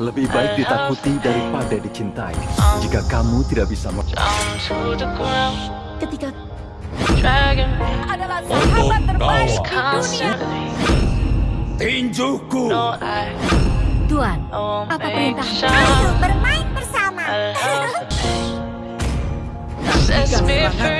Lebih baik ditakuti daripada dicintai. Jika kamu tidak bisa Ketika adalah sahabat terbaik dunia. Tinjuku. Tuan, apa perintah? Ayo bermain bersama. Jika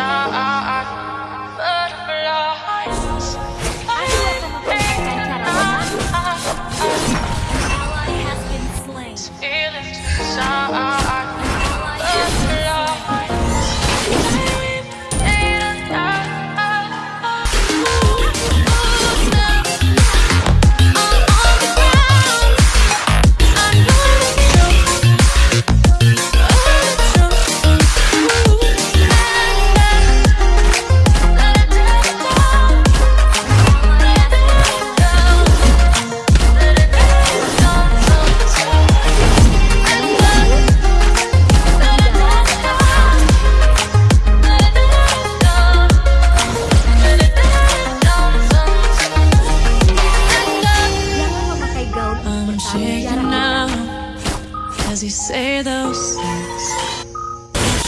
shine. as you say those things.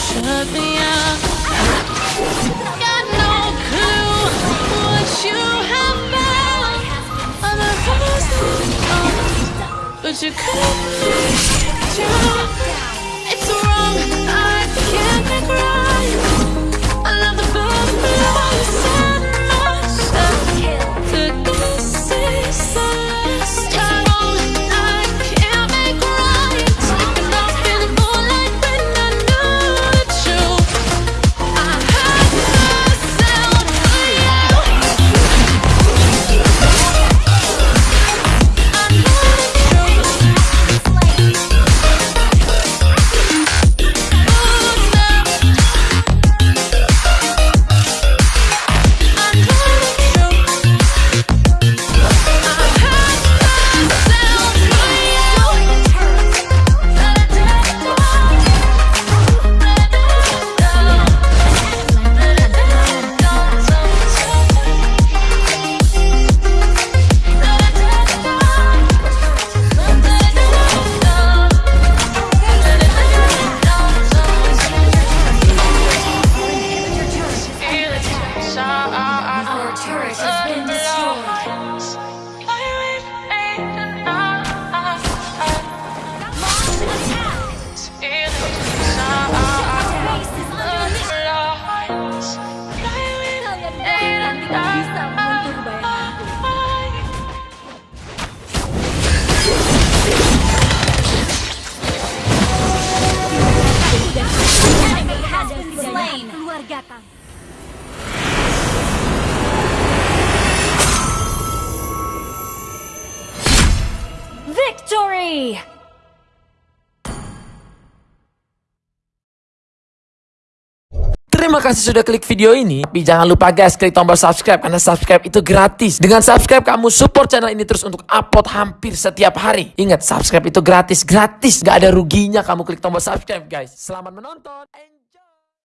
Shut me up. Got no clue what you have found. Other voices, uh, but you could be true. Terima kasih sudah klik video ini. Tapi jangan lupa guys, klik tombol subscribe karena subscribe itu gratis. Dengan subscribe kamu support channel ini terus untuk upload hampir setiap hari. Ingat, subscribe itu gratis, gratis. Gak ada ruginya kamu klik tombol subscribe guys. Selamat menonton.